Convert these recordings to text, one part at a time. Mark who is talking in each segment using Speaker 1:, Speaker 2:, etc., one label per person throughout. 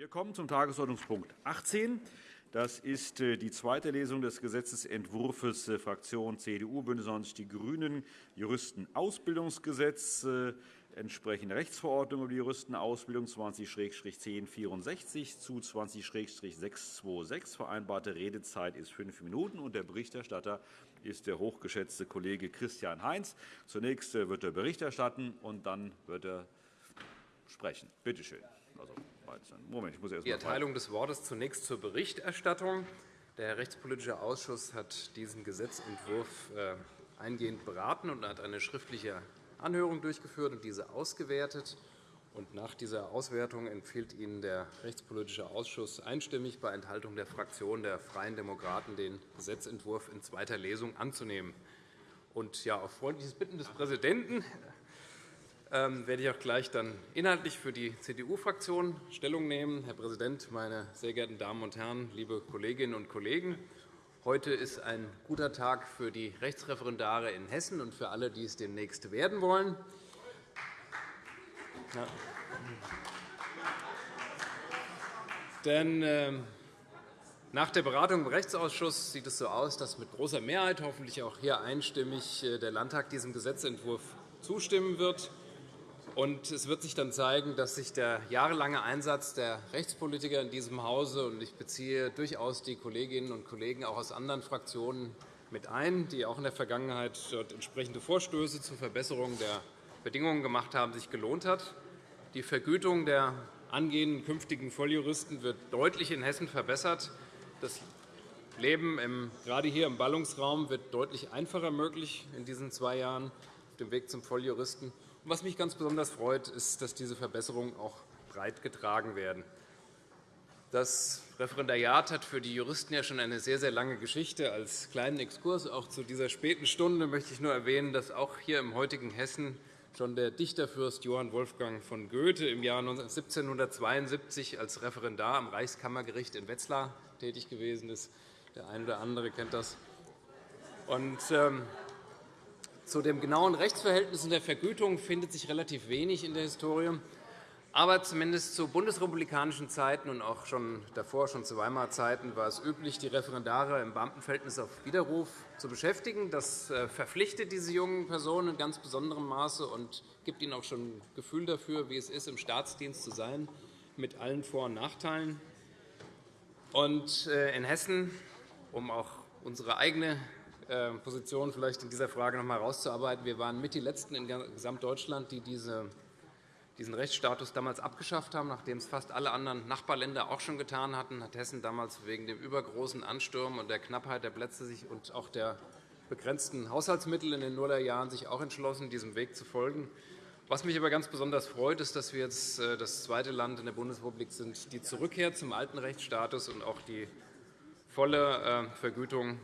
Speaker 1: Wir kommen zum Tagesordnungspunkt 18. Das ist äh, die zweite Lesung des Gesetzentwurfs äh, Fraktion CDU, BÜNDNIS 90 die GRÜNEN, Juristenausbildungsgesetz, äh, entsprechende Rechtsverordnung über die Juristenausbildung 20-1064 zu 20-626. Vereinbarte Redezeit ist fünf Minuten. Und der Berichterstatter ist der hochgeschätzte Kollege Christian Heinz. Zunächst wird er Bericht erstatten, und dann wird er sprechen. Bitte schön. Also,
Speaker 2: Moment, ich muss erst Die Erteilung des Wortes zunächst zur Berichterstattung. Der Rechtspolitische Ausschuss hat diesen Gesetzentwurf äh, eingehend beraten und hat eine schriftliche Anhörung durchgeführt und diese ausgewertet. Und nach dieser Auswertung empfiehlt Ihnen der Rechtspolitische Ausschuss einstimmig bei Enthaltung der Fraktion der Freien Demokraten, den Gesetzentwurf in zweiter Lesung anzunehmen. Und ja, auf freundliches Bitten des Präsidenten werde ich auch gleich dann inhaltlich für die CDU-Fraktion Stellung nehmen. Herr Präsident, meine sehr geehrten Damen und Herren, liebe Kolleginnen und Kollegen! Heute ist ein guter Tag für die Rechtsreferendare in Hessen und für alle, die es demnächst werden wollen. Ja. Denn ähm, nach der Beratung im Rechtsausschuss sieht es so aus, dass mit großer Mehrheit, hoffentlich auch hier einstimmig, äh, der Landtag diesem Gesetzentwurf zustimmen wird. Und es wird sich dann zeigen, dass sich der jahrelange Einsatz der Rechtspolitiker in diesem Hause, und ich beziehe durchaus die Kolleginnen und Kollegen auch aus anderen Fraktionen mit ein, die auch in der Vergangenheit dort entsprechende Vorstöße zur Verbesserung der Bedingungen gemacht haben, sich gelohnt hat. Die Vergütung der angehenden künftigen Volljuristen wird deutlich in Hessen verbessert. Das Leben im, gerade hier im Ballungsraum wird deutlich einfacher möglich in diesen zwei Jahren auf dem Weg zum Volljuristen. Was mich ganz besonders freut, ist, dass diese Verbesserungen auch breit getragen werden. Das Referendariat hat für die Juristen ja schon eine sehr, sehr lange Geschichte. Als kleinen Exkurs auch zu dieser späten Stunde möchte ich nur erwähnen, dass auch hier im heutigen Hessen schon der Dichterfürst Johann Wolfgang von Goethe im Jahr 1772 als Referendar am Reichskammergericht in Wetzlar tätig gewesen ist. Der eine oder andere kennt das. Und, ähm, zu den genauen Rechtsverhältnissen der Vergütung findet sich relativ wenig in der Historie. Aber zumindest zu bundesrepublikanischen Zeiten und auch schon davor, schon zu Weimarer Zeiten, war es üblich, die Referendare im Beamtenverhältnis auf Widerruf zu beschäftigen. Das äh, verpflichtet diese jungen Personen in ganz besonderem Maße und gibt ihnen auch schon ein Gefühl dafür, wie es ist, im Staatsdienst zu sein, mit allen Vor- und Nachteilen. Und äh, in Hessen, um auch unsere eigene ähm, Position vielleicht in dieser Frage noch einmal herauszuarbeiten. Wir waren mit die Letzten in Gesamtdeutschland, die diesen Rechtsstatus damals abgeschafft haben, nachdem es fast alle anderen Nachbarländer auch schon getan hatten, hat Hessen damals wegen dem übergroßen Ansturm und der Knappheit der Plätze und auch der begrenzten Haushaltsmittel in den Nullerjahren sich auch entschlossen, diesem Weg zu folgen. Was mich aber ganz besonders freut, ist, dass wir jetzt äh, das zweite Land in der Bundesrepublik sind, die Zurückkehr zum alten Rechtsstatus und auch die volle äh, Vergütung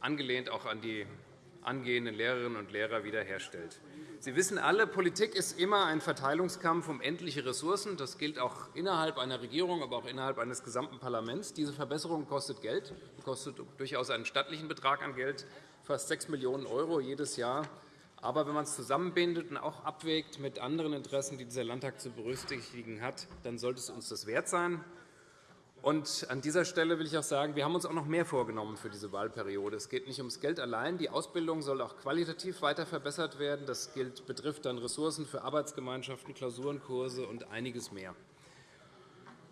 Speaker 2: angelehnt auch an die angehenden Lehrerinnen und Lehrer wiederherstellt. Sie wissen alle, Politik ist immer ein Verteilungskampf um endliche Ressourcen. Das gilt auch innerhalb einer Regierung, aber auch innerhalb eines gesamten Parlaments. Diese Verbesserung kostet Geld, kostet durchaus einen stattlichen Betrag an Geld, fast 6 Millionen € jedes Jahr. Aber wenn man es zusammenbindet und auch abwägt mit anderen Interessen, die dieser Landtag zu berücksichtigen hat, dann sollte es uns das wert sein. Und an dieser Stelle will ich auch sagen, wir haben uns auch noch mehr vorgenommen für diese Wahlperiode. Es geht nicht ums Geld allein. Die Ausbildung soll auch qualitativ weiter verbessert werden. Das gilt, betrifft dann Ressourcen für Arbeitsgemeinschaften, Klausurenkurse und einiges mehr.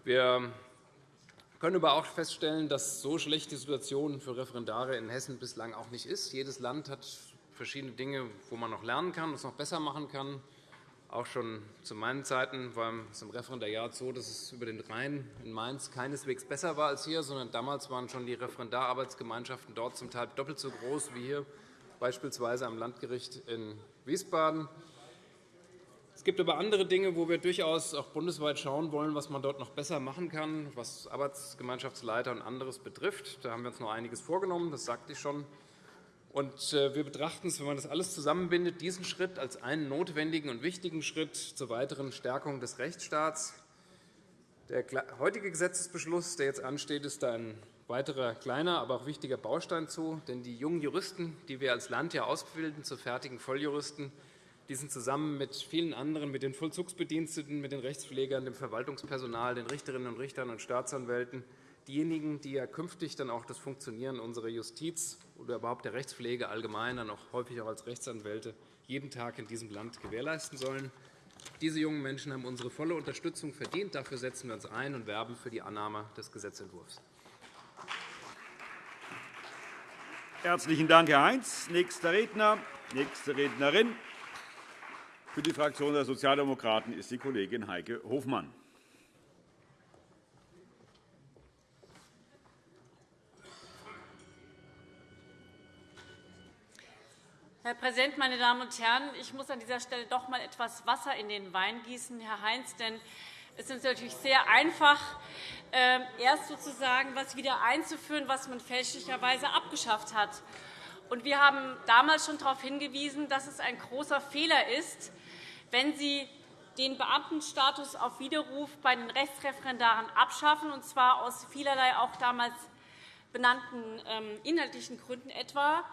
Speaker 2: Wir können aber auch feststellen, dass so schlecht die Situation für Referendare in Hessen bislang auch nicht ist. Jedes Land hat verschiedene Dinge, wo man noch lernen kann, was noch besser machen kann. Auch schon zu meinen Zeiten war es im Referendariat so, dass es über den Rhein in Mainz keineswegs besser war als hier, sondern damals waren schon die Referendararbeitsgemeinschaften dort zum Teil doppelt so groß wie hier, beispielsweise am Landgericht in Wiesbaden. Es gibt aber andere Dinge, wo wir durchaus auch bundesweit schauen wollen, was man dort noch besser machen kann, was Arbeitsgemeinschaftsleiter und anderes betrifft. Da haben wir uns noch einiges vorgenommen, das sagte ich schon. Und äh, wir betrachten es, wenn man das alles zusammenbindet, diesen Schritt als einen notwendigen und wichtigen Schritt zur weiteren Stärkung des Rechtsstaats. Der heutige Gesetzesbeschluss, der jetzt ansteht, ist ein weiterer kleiner, aber auch wichtiger Baustein zu. Denn die jungen Juristen, die wir als Land ja ausbilden zu fertigen Volljuristen, Die sind zusammen mit vielen anderen, mit den Vollzugsbediensteten, mit den Rechtspflegern, dem Verwaltungspersonal, den Richterinnen und Richtern und Staatsanwälten diejenigen, die ja künftig dann auch das Funktionieren unserer Justiz oder überhaupt der Rechtspflege allgemein, dann häufig auch als Rechtsanwälte jeden Tag in diesem Land gewährleisten sollen. Diese jungen Menschen haben unsere volle Unterstützung verdient. Dafür setzen wir uns ein und werben für die Annahme des Gesetzentwurfs.
Speaker 1: Herzlichen Dank, Herr Heinz. Nächster Redner, nächste Rednerin für die Fraktion der Sozialdemokraten ist die Kollegin Heike Hofmann.
Speaker 3: Herr Präsident, meine Damen und Herren! Ich muss an dieser Stelle doch einmal etwas Wasser in den Wein gießen, Herr Heinz. Denn es ist natürlich sehr einfach, ähm, erst sozusagen etwas wieder einzuführen, was man fälschlicherweise abgeschafft hat. wir haben damals schon darauf hingewiesen, dass es ein großer Fehler ist, wenn Sie den Beamtenstatus auf Widerruf bei den Rechtsreferendaren abschaffen, und zwar aus vielerlei auch damals benannten ähm, inhaltlichen Gründen etwa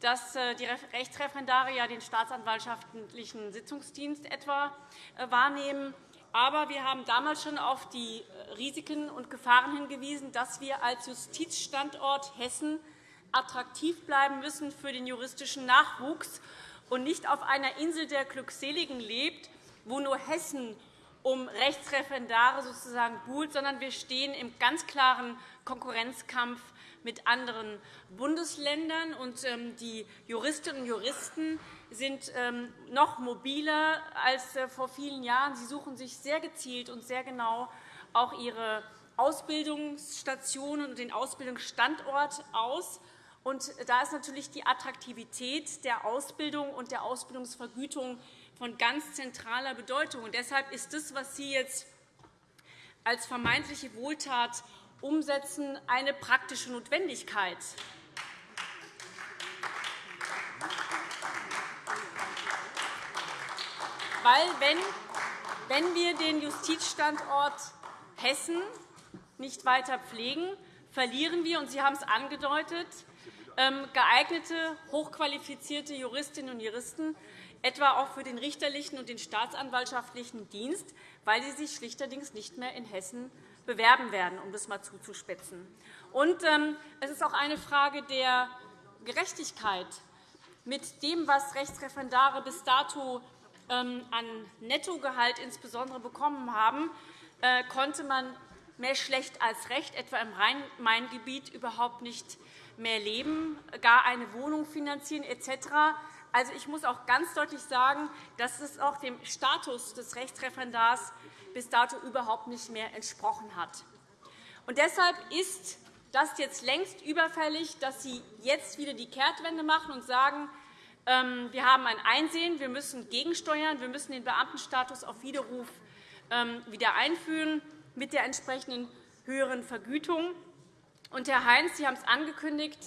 Speaker 3: dass äh, die Rechtsreferendare ja den staatsanwaltschaftlichen Sitzungsdienst etwa äh, wahrnehmen. Aber wir haben damals schon auf die äh, Risiken und Gefahren hingewiesen, dass wir als Justizstandort Hessen attraktiv bleiben müssen für den juristischen Nachwuchs und nicht auf einer Insel der Glückseligen lebt, wo nur Hessen um Rechtsreferendare sozusagen buhlt, sondern wir stehen im ganz klaren Konkurrenzkampf mit anderen Bundesländern. Ähm, die Juristinnen und Juristen sind ähm, noch mobiler als äh, vor vielen Jahren. Sie suchen sich sehr gezielt und sehr genau auch ihre Ausbildungsstationen und den Ausbildungsstandort aus. Da ist natürlich die Attraktivität der Ausbildung und der Ausbildungsvergütung von ganz zentraler Bedeutung. Deshalb ist das, was Sie jetzt als vermeintliche Wohltat umsetzen, eine praktische Notwendigkeit. Weil, wenn, wenn wir den Justizstandort Hessen nicht weiter pflegen, verlieren wir, und Sie haben es angedeutet, ähm, geeignete, hochqualifizierte Juristinnen und Juristen, etwa auch für den richterlichen und den staatsanwaltschaftlichen Dienst, weil sie sich schlichterdings nicht mehr in Hessen bewerben werden, um das einmal zuzuspitzen. Und, ähm, es ist auch eine Frage der Gerechtigkeit. Mit dem, was Rechtsreferendare bis dato ähm, an Nettogehalt insbesondere bekommen haben, äh, konnte man mehr schlecht als recht, etwa im Rhein-Main-Gebiet, überhaupt nicht mehr leben, gar eine Wohnung finanzieren etc. Also, ich muss auch ganz deutlich sagen, dass es auch dem Status des Rechtsreferendars bis dato überhaupt nicht mehr entsprochen hat. Und deshalb ist das jetzt längst überfällig, dass Sie jetzt wieder die Kehrtwende machen und sagen, ähm, wir haben ein Einsehen, wir müssen gegensteuern, wir müssen den Beamtenstatus auf Widerruf ähm, wieder einführen mit der entsprechenden höheren Vergütung. Und, Herr Heinz, Sie haben es angekündigt,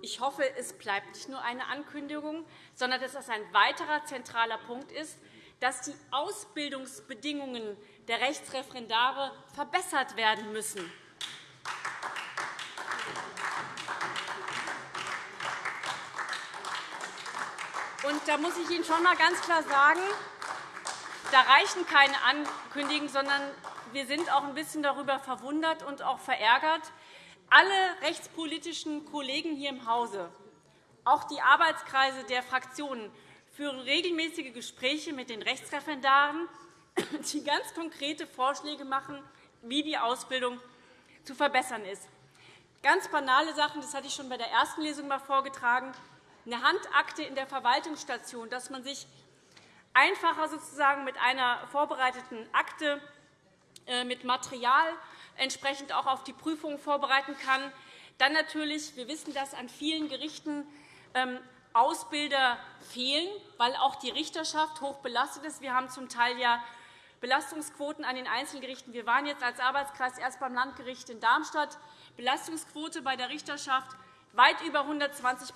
Speaker 3: ich hoffe, es bleibt nicht nur eine Ankündigung, sondern dass das ein weiterer zentraler Punkt ist, dass die Ausbildungsbedingungen der Rechtsreferendare verbessert werden müssen. Und da muss ich Ihnen schon einmal ganz klar sagen, da reichen keine Ankündigungen, sondern wir sind auch ein bisschen darüber verwundert und auch verärgert. Alle rechtspolitischen Kollegen hier im Hause, auch die Arbeitskreise der Fraktionen, führen regelmäßige Gespräche mit den Rechtsreferendaren die ganz konkrete Vorschläge machen, wie die Ausbildung zu verbessern ist. Ganz banale Sachen, das hatte ich schon bei der ersten Lesung einmal vorgetragen, eine Handakte in der Verwaltungsstation, dass man sich einfacher sozusagen mit einer vorbereiteten Akte äh, mit Material entsprechend auch auf die Prüfung vorbereiten kann. Dann natürlich, wir wissen, dass an vielen Gerichten ähm, Ausbilder fehlen, weil auch die Richterschaft hoch belastet ist. Wir haben zum Teil ja Belastungsquoten an den Einzelgerichten. Wir waren jetzt als Arbeitskreis erst beim Landgericht in Darmstadt. Belastungsquote bei der Richterschaft weit über 120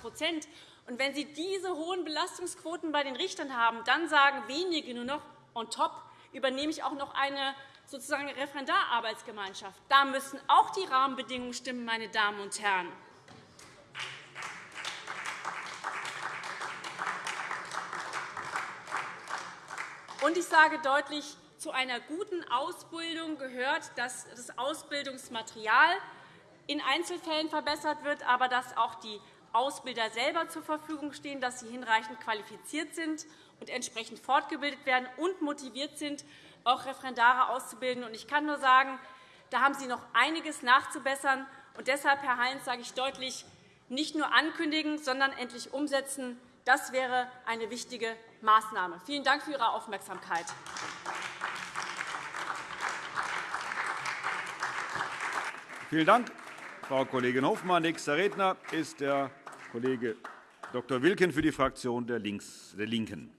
Speaker 3: und Wenn Sie diese hohen Belastungsquoten bei den Richtern haben, dann sagen wenige nur noch, on top übernehme ich auch noch eine sozusagen Referendararbeitsgemeinschaft. Da müssen auch die Rahmenbedingungen stimmen, meine Damen und Herren. Und ich sage deutlich, zu einer guten Ausbildung gehört, dass das Ausbildungsmaterial in Einzelfällen verbessert wird, aber dass auch die Ausbilder selber zur Verfügung stehen, dass sie hinreichend qualifiziert sind und entsprechend fortgebildet werden und motiviert sind, auch Referendare auszubilden. Ich kann nur sagen, da haben Sie noch einiges nachzubessern. Und deshalb, Herr Heinz, sage ich deutlich, nicht nur ankündigen, sondern endlich umsetzen. Das wäre eine wichtige Maßnahme. Vielen Dank für Ihre Aufmerksamkeit.
Speaker 1: Vielen Dank, Frau Kollegin Hofmann. Nächster Redner ist der Kollege Dr. Wilken für die Fraktion der LINKEN.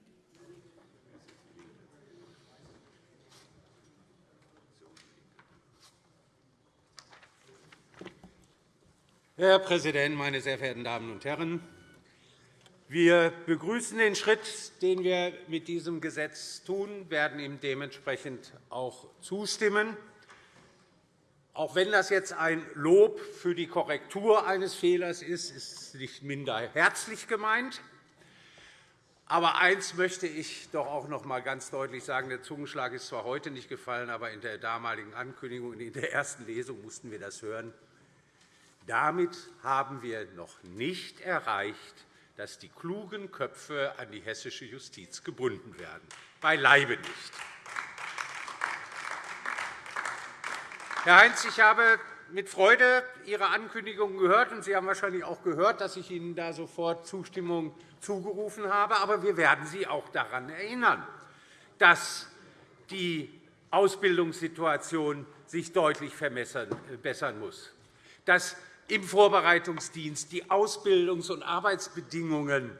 Speaker 4: Herr Präsident, meine sehr verehrten Damen und Herren! Wir begrüßen den Schritt, den wir mit diesem Gesetz tun, werden ihm dementsprechend auch zustimmen. Auch wenn das jetzt ein Lob für die Korrektur eines Fehlers ist, ist es nicht minder herzlich gemeint. Aber eines möchte ich doch auch noch einmal ganz deutlich sagen. Der Zungenschlag ist zwar heute nicht gefallen, aber in der damaligen Ankündigung und in der ersten Lesung mussten wir das hören. Damit haben wir noch nicht erreicht, dass die klugen Köpfe an die hessische Justiz gebunden werden. Beileibe nicht. Herr Heinz, ich habe mit Freude Ihre Ankündigung gehört, und Sie haben wahrscheinlich auch gehört, dass ich Ihnen da sofort Zustimmung zugerufen habe. Aber wir werden Sie auch daran erinnern, dass die Ausbildungssituation sich deutlich verbessern muss, dass im Vorbereitungsdienst die Ausbildungs- und Arbeitsbedingungen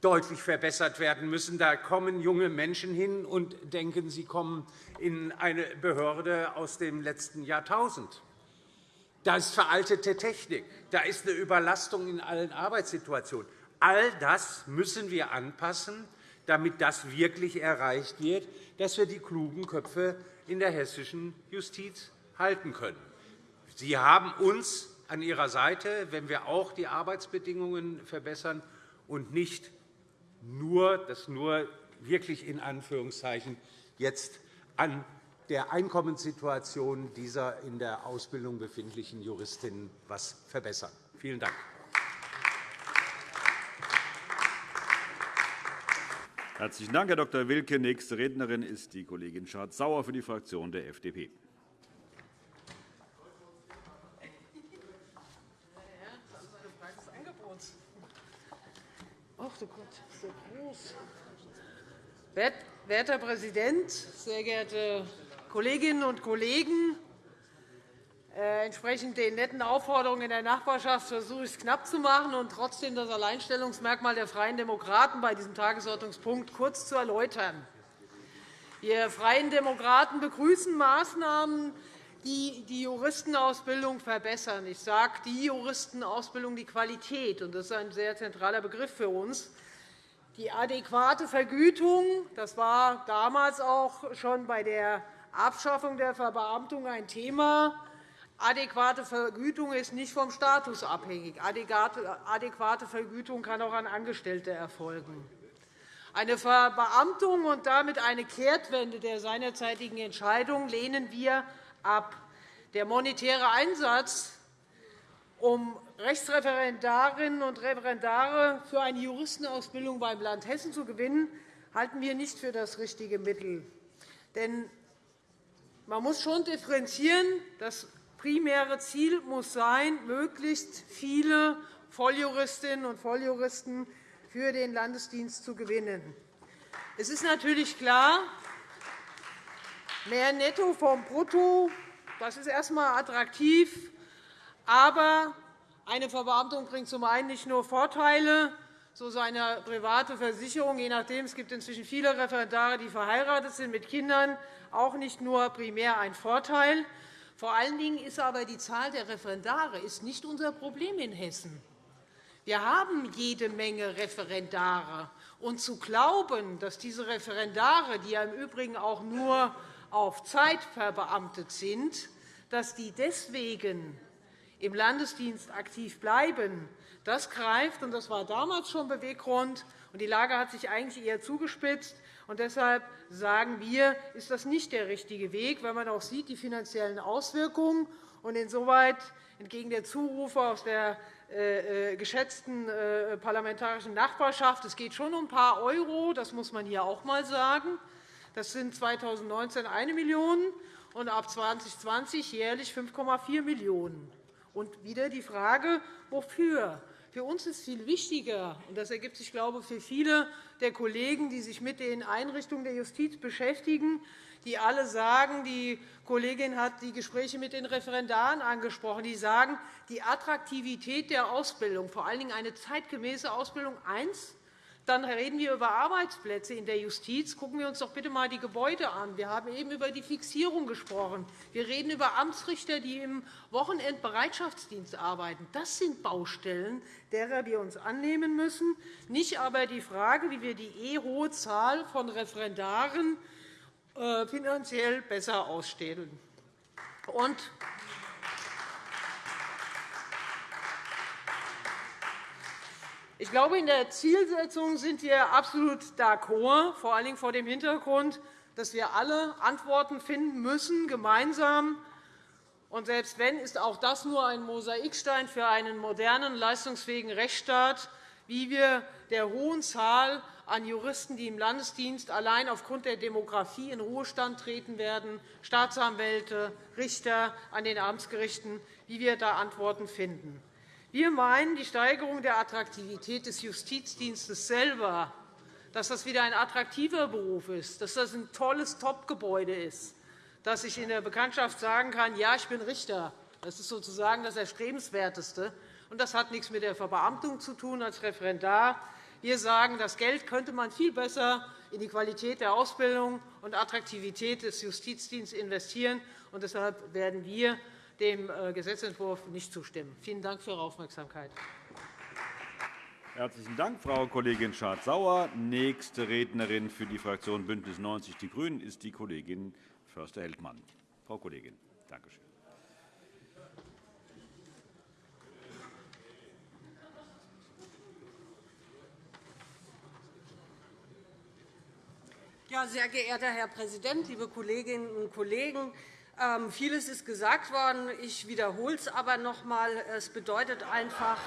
Speaker 4: deutlich verbessert werden müssen. Da kommen junge Menschen hin und denken, sie kommen in eine Behörde aus dem letzten Jahrtausend. Da ist veraltete Technik, da ist eine Überlastung in allen Arbeitssituationen. All das müssen wir anpassen, damit das wirklich erreicht wird, dass wir die klugen Köpfe in der hessischen Justiz halten können. Sie haben uns an Ihrer Seite, wenn wir auch die Arbeitsbedingungen verbessern und nicht nur, das nur wirklich in Anführungszeichen jetzt an der Einkommenssituation dieser in der Ausbildung befindlichen Juristinnen etwas verbessern. Vielen Dank.
Speaker 1: Herzlichen Dank, Herr Dr. Wilke. Nächste Rednerin ist die Kollegin Schardt-Sauer für die Fraktion der FDP.
Speaker 5: Ach du Gott, so groß. Werter Herr Präsident, sehr geehrte Kolleginnen und Kollegen! Äh, entsprechend den netten Aufforderungen in der Nachbarschaft versuche ich es knapp zu machen und trotzdem das Alleinstellungsmerkmal der Freien Demokraten bei diesem Tagesordnungspunkt kurz zu erläutern. Wir Freien Demokraten begrüßen Maßnahmen, die die Juristenausbildung verbessern. Ich sage die Juristenausbildung, die Qualität. Das ist ein sehr zentraler Begriff für uns. Die adäquate Vergütung das war damals auch schon bei der Abschaffung der Verbeamtung ein Thema. Adäquate Vergütung ist nicht vom Status abhängig. Adäquate Vergütung kann auch an Angestellte erfolgen. Eine Verbeamtung und damit eine Kehrtwende der seinerzeitigen Entscheidung lehnen wir ab. Der monetäre Einsatz, um Rechtsreferendarinnen und Referendare für eine Juristenausbildung beim Land Hessen zu gewinnen, halten wir nicht für das richtige Mittel. Denn man muss schon differenzieren. Das primäre Ziel muss sein, möglichst viele Volljuristinnen und Volljuristen für den Landesdienst zu gewinnen. Es ist natürlich klar, Mehr Netto vom Brutto das ist erst einmal attraktiv. Aber eine Verbeamtung bringt zum einen nicht nur Vorteile, so seine private Versicherung, je nachdem, es gibt inzwischen viele Referendare, die verheiratet sind mit Kindern, auch nicht nur primär ein Vorteil. Vor allen Dingen ist aber die Zahl der Referendare ist nicht unser Problem in Hessen. Wir haben jede Menge Referendare. Und zu glauben, dass diese Referendare, die ja im Übrigen auch nur auf Zeit verbeamtet sind, dass die deswegen im Landesdienst aktiv bleiben, das greift, und das war damals schon Beweggrund, und die Lage hat sich eigentlich eher zugespitzt, Und deshalb sagen wir, ist das nicht der richtige Weg, wenn man auch sieht, die finanziellen Auswirkungen. Und insoweit entgegen der Zurufe aus der äh, äh, geschätzten äh, parlamentarischen Nachbarschaft. Es geht schon um ein paar Euro, das muss man hier auch einmal sagen. Das sind 2019 1 Million und ab 2020 jährlich 5,4 Millionen €. Und wieder die Frage, wofür? Für uns ist viel wichtiger, und das ergibt sich, glaube ich, für viele der Kollegen, die sich mit den Einrichtungen der Justiz beschäftigen, die alle sagen, die Kollegin hat die Gespräche mit den Referendaren angesprochen, die sagen, die Attraktivität der Ausbildung, vor allen Dingen eine zeitgemäße Ausbildung, eins, dann reden wir über Arbeitsplätze in der Justiz. Gucken wir uns doch bitte einmal die Gebäude an. Wir haben eben über die Fixierung gesprochen. Wir reden über Amtsrichter, die im Wochenendbereitschaftsdienst arbeiten. Das sind Baustellen, derer wir uns annehmen müssen, nicht aber die Frage, wie wir die eh hohe Zahl von Referendaren äh, finanziell besser ausstellen. Und ich glaube, in der Zielsetzung sind wir absolut d'accord, vor allen Dingen vor dem Hintergrund, dass wir alle Antworten finden müssen, gemeinsam. Und selbst wenn, ist auch das nur ein Mosaikstein für einen modernen, leistungsfähigen Rechtsstaat, wie wir der hohen Zahl an Juristen, die im Landesdienst allein aufgrund der Demografie in Ruhestand treten werden, Staatsanwälte, Richter an den Amtsgerichten, wie wir da Antworten finden. Wir meinen, die Steigerung der Attraktivität des Justizdienstes selber, dass das wieder ein attraktiver Beruf ist, dass das ein tolles Topgebäude ist, dass ich in der Bekanntschaft sagen kann, ja, ich bin Richter. Das ist sozusagen das Erstrebenswerteste. Und das hat nichts mit der Verbeamtung zu tun als Referendar. Wir sagen, das Geld könnte man viel besser in die Qualität der Ausbildung und Attraktivität des Justizdienstes investieren. Und deshalb werden wir dem äh, Gesetzentwurf nicht zustimmen. Vielen Dank für Ihre Aufmerksamkeit.
Speaker 1: Herzlichen Dank, Frau Kollegin Schardt-Sauer. Nächste Rednerin für die Fraktion BÜNDNIS 90 die GRÜNEN ist die Kollegin Förster-Heldmann. Frau Kollegin, danke schön.
Speaker 6: Ja, sehr geehrter Herr Präsident, liebe Kolleginnen und Kollegen! Ähm, vieles ist gesagt worden. Ich wiederhole es aber noch einmal. Es bedeutet einfach,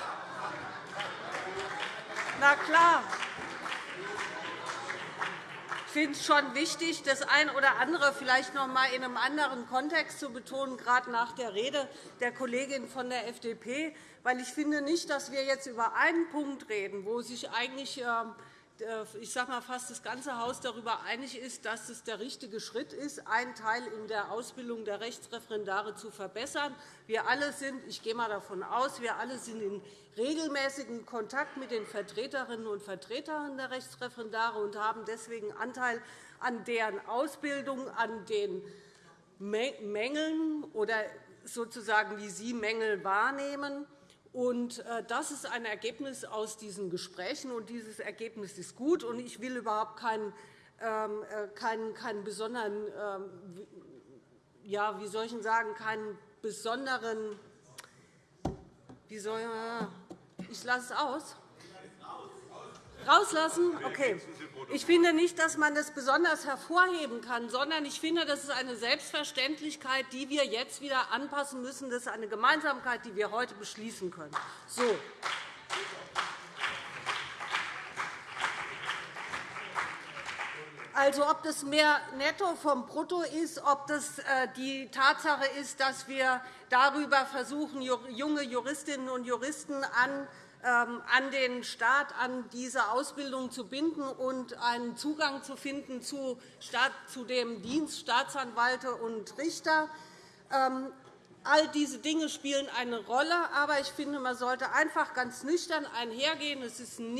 Speaker 6: na klar, ich finde es schon wichtig, das eine oder andere vielleicht noch einmal in einem anderen Kontext zu betonen, gerade nach der Rede der Kollegin von der FDP. Weil ich finde nicht, dass wir jetzt über einen Punkt reden, wo sich eigentlich ähm, äh, ich sage mal, fast das ganze Haus darüber einig ist, dass es der richtige Schritt ist, einen Teil in der Ausbildung der Rechtsreferendare zu verbessern. Wir alle sind, ich gehe mal davon aus, wir alle sind in regelmäßigem Kontakt mit den Vertreterinnen und Vertretern der Rechtsreferendare und haben deswegen Anteil an deren Ausbildung, an den Mängeln oder sozusagen, wie sie Mängel wahrnehmen. Äh, das ist ein Ergebnis aus diesen Gesprächen, und dieses Ergebnis ist gut. Ich will überhaupt keinen, ähm, äh, keinen, keinen besonderen, ähm, ja, wie soll ich sagen, keinen besonderen, wie soll, ich lasse es aus. Rauslassen? Okay. Ich finde nicht, dass man das besonders hervorheben kann, sondern ich finde, das ist eine Selbstverständlichkeit, die wir jetzt wieder anpassen müssen. Das ist eine Gemeinsamkeit, die wir heute beschließen können. So. Also, ob das mehr Netto vom Brutto ist, ob das äh, die Tatsache ist, dass wir darüber versuchen, junge Juristinnen und Juristen an an den Staat, an diese Ausbildung zu binden und einen Zugang zu finden zu dem Dienst Staatsanwälte und Richter. Ähm, all diese Dinge spielen eine Rolle, aber ich finde, man sollte einfach ganz nüchtern einhergehen. Es ist ein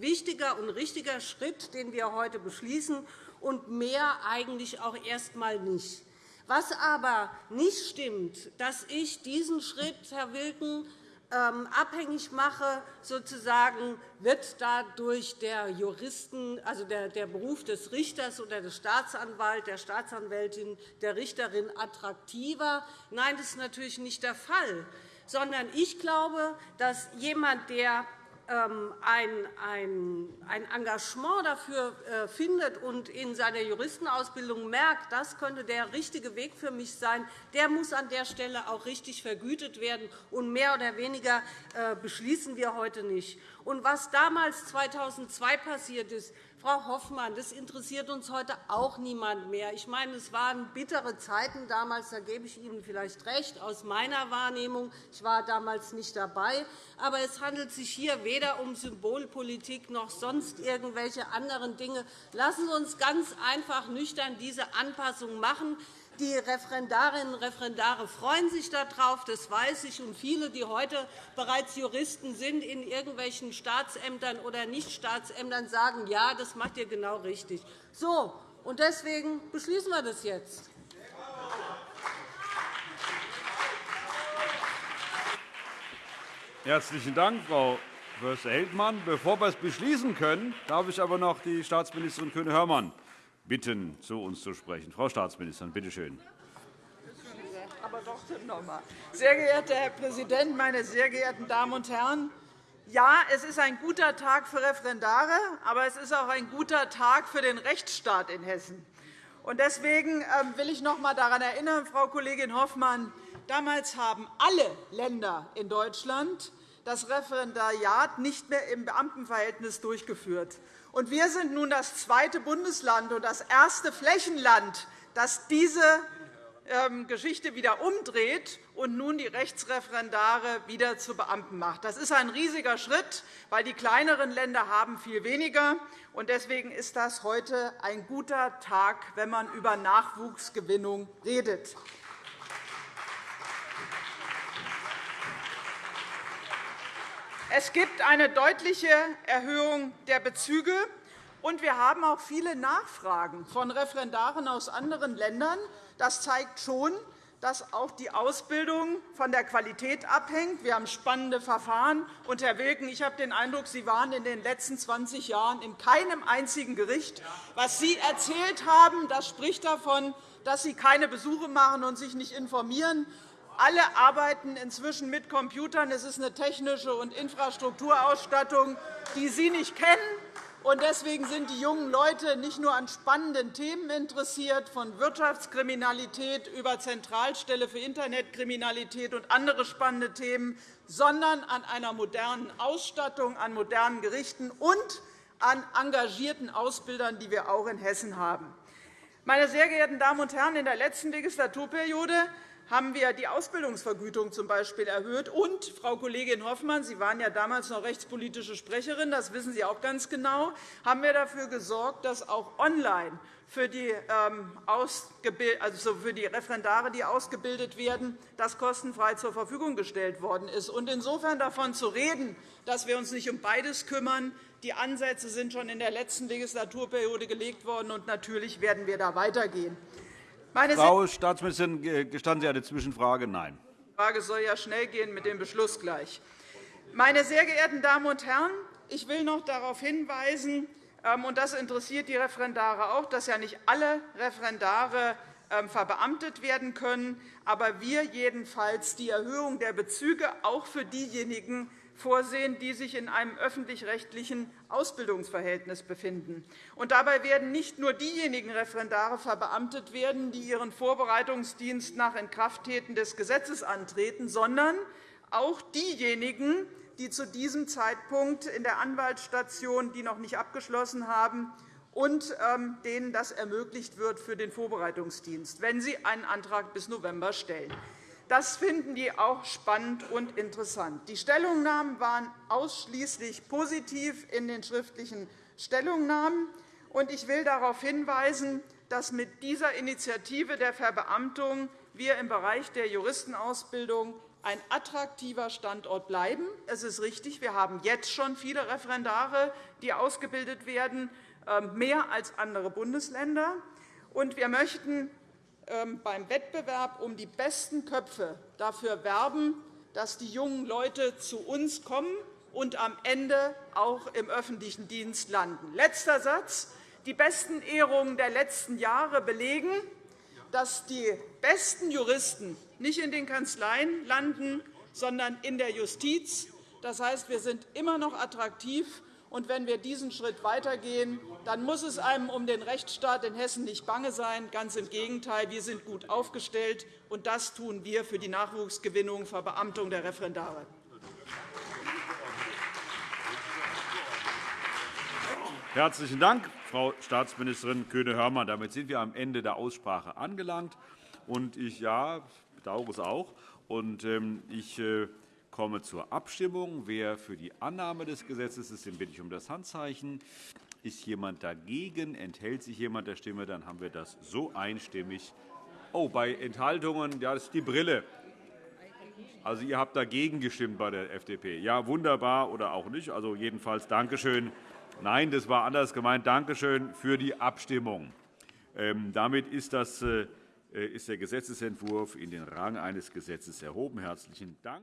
Speaker 6: wichtiger und richtiger Schritt, den wir heute beschließen, und mehr eigentlich auch erst einmal nicht. Was aber nicht stimmt, dass ich diesen Schritt, Herr Wilken, ähm, abhängig mache, sozusagen, wird dadurch der Juristen, also der, der Beruf des Richters oder des Staatsanwalts, der Staatsanwältin, der Richterin attraktiver. Nein, das ist natürlich nicht der Fall, sondern ich glaube, dass jemand, der ähm, ein Engagement dafür äh, findet und in seiner Juristenausbildung merkt, das könnte der richtige Weg für mich sein, der muss an der Stelle auch richtig vergütet werden. Und mehr oder weniger äh, beschließen wir heute nicht. Und was damals 2002 passiert ist, Frau Hoffmann, das interessiert uns heute auch niemand mehr. Ich meine, es waren bittere Zeiten damals, da gebe ich Ihnen vielleicht recht, aus meiner Wahrnehmung. Ich war damals nicht dabei. Aber es handelt sich hier weder um Symbolpolitik noch sonst irgendwelche anderen Dinge. Lassen Sie uns ganz einfach nüchtern diese Anpassung machen. Die Referendarinnen und Referendare freuen sich darauf, das weiß ich. Und viele, die heute bereits Juristen sind in irgendwelchen Staatsämtern oder Nichtstaatsämtern, sagen, ja, das macht ihr genau richtig. So, und deswegen beschließen wir das jetzt.
Speaker 1: Herzlichen Dank, Frau Förster-Heldmann. Bevor wir es beschließen können, darf ich aber noch die Staatsministerin Kühne-Hörmann bitten, zu uns zu sprechen. Frau Staatsministerin, bitte schön.
Speaker 7: Sehr geehrter Herr Präsident, meine sehr geehrten Damen und Herren! Ja, es ist ein guter Tag für Referendare, aber es ist auch ein guter Tag für den Rechtsstaat in Hessen. Deswegen ähm, will ich noch einmal daran erinnern, Frau Kollegin Hoffmann, damals haben alle Länder in Deutschland das Referendariat nicht mehr im Beamtenverhältnis durchgeführt. Und wir sind nun das zweite Bundesland und das erste Flächenland, das diese ähm, Geschichte wieder umdreht und nun die Rechtsreferendare wieder zu Beamten macht. Das ist ein riesiger Schritt, weil die kleineren Länder haben viel weniger haben. Deswegen ist das heute ein guter Tag, wenn man über Nachwuchsgewinnung redet. Es gibt eine deutliche Erhöhung der Bezüge, und wir haben auch viele Nachfragen von Referendaren aus anderen Ländern. Das zeigt schon, dass auch die Ausbildung von der Qualität abhängt. Wir haben spannende Verfahren. Und, Herr Wilken, ich habe den Eindruck, Sie waren in den letzten 20 Jahren in keinem einzigen Gericht. Was Sie erzählt haben, das spricht davon, dass Sie keine Besuche machen und sich nicht informieren. Alle arbeiten inzwischen mit Computern. Es ist eine technische und Infrastrukturausstattung, die Sie nicht kennen. Deswegen sind die jungen Leute nicht nur an spannenden Themen interessiert, von Wirtschaftskriminalität über Zentralstelle für Internetkriminalität und andere spannende Themen, sondern an einer modernen Ausstattung, an modernen Gerichten und an engagierten Ausbildern, die wir auch in Hessen haben. Meine sehr geehrten Damen und Herren, in der letzten Legislaturperiode haben wir die Ausbildungsvergütung z. B. erhöht. Und, Frau Kollegin Hoffmann, Sie waren ja damals noch rechtspolitische Sprecherin, das wissen Sie auch ganz genau, haben wir dafür gesorgt, dass auch online für die, ähm, also für die Referendare, die ausgebildet werden, das kostenfrei zur Verfügung gestellt worden ist. Und insofern davon zu reden, dass wir uns nicht um beides kümmern, die Ansätze sind schon in der letzten Legislaturperiode gelegt worden, und natürlich werden wir da weitergehen.
Speaker 1: Meine Frau Staatsministerin, gestatten Sie eine Zwischenfrage? Nein.
Speaker 7: Die Frage soll ja schnell gehen mit dem Beschluss gleich. Meine sehr geehrten Damen und Herren, ich will noch darauf hinweisen, ähm, und das interessiert die Referendare auch, dass ja nicht alle Referendare ähm, verbeamtet werden können, aber wir jedenfalls die Erhöhung der Bezüge auch für diejenigen vorsehen, die sich in einem öffentlich-rechtlichen Ausbildungsverhältnis befinden. Und dabei werden nicht nur diejenigen Referendare verbeamtet werden, die ihren Vorbereitungsdienst nach Inkrafttreten des Gesetzes antreten, sondern auch diejenigen, die zu diesem Zeitpunkt in der Anwaltsstation, die noch nicht abgeschlossen haben, und ähm, denen das ermöglicht wird für den Vorbereitungsdienst, wenn sie einen Antrag bis November stellen. Das finden die auch spannend und interessant. Die Stellungnahmen waren ausschließlich positiv in den schriftlichen Stellungnahmen. Ich will darauf hinweisen, dass mit dieser Initiative der Verbeamtung wir im Bereich der Juristenausbildung ein attraktiver Standort bleiben. Es ist richtig, wir haben jetzt schon viele Referendare, die ausgebildet werden, ähm, mehr als andere Bundesländer. Wir möchten beim Wettbewerb um die besten Köpfe dafür werben, dass die jungen Leute zu uns kommen und am Ende auch im öffentlichen Dienst landen. Letzter Satz. Die besten Ehrungen der letzten Jahre belegen, dass die besten Juristen nicht in den Kanzleien landen, sondern in der Justiz, Das heißt, wir sind immer noch attraktiv. Und wenn wir diesen Schritt weitergehen, dann muss es einem um den Rechtsstaat in Hessen nicht bange sein. Ganz im Gegenteil, wir sind gut aufgestellt, und das tun wir für die Nachwuchsgewinnung, Verbeamtung der Referendare.
Speaker 1: Herzlichen Dank, Frau Staatsministerin Kühne-Hörmann. Damit sind wir am Ende der Aussprache angelangt. Und ich ja, bedauere es auch. Und, ähm, ich äh, komme zur Abstimmung. Wer für die Annahme des Gesetzes ist, den bitte ich um das Handzeichen. Ist jemand dagegen? Enthält sich jemand der Stimme? Dann haben wir das so einstimmig. Oh, bei Enthaltungen, ja, das ist die Brille. Also, ihr habt dagegen gestimmt bei der FDP. Ja, wunderbar oder auch nicht. Also jedenfalls Dankeschön. Nein, das war anders gemeint. Danke schön für die Abstimmung. Ähm, damit ist, das, äh, ist der Gesetzentwurf in den Rang eines Gesetzes erhoben. Herzlichen Dank.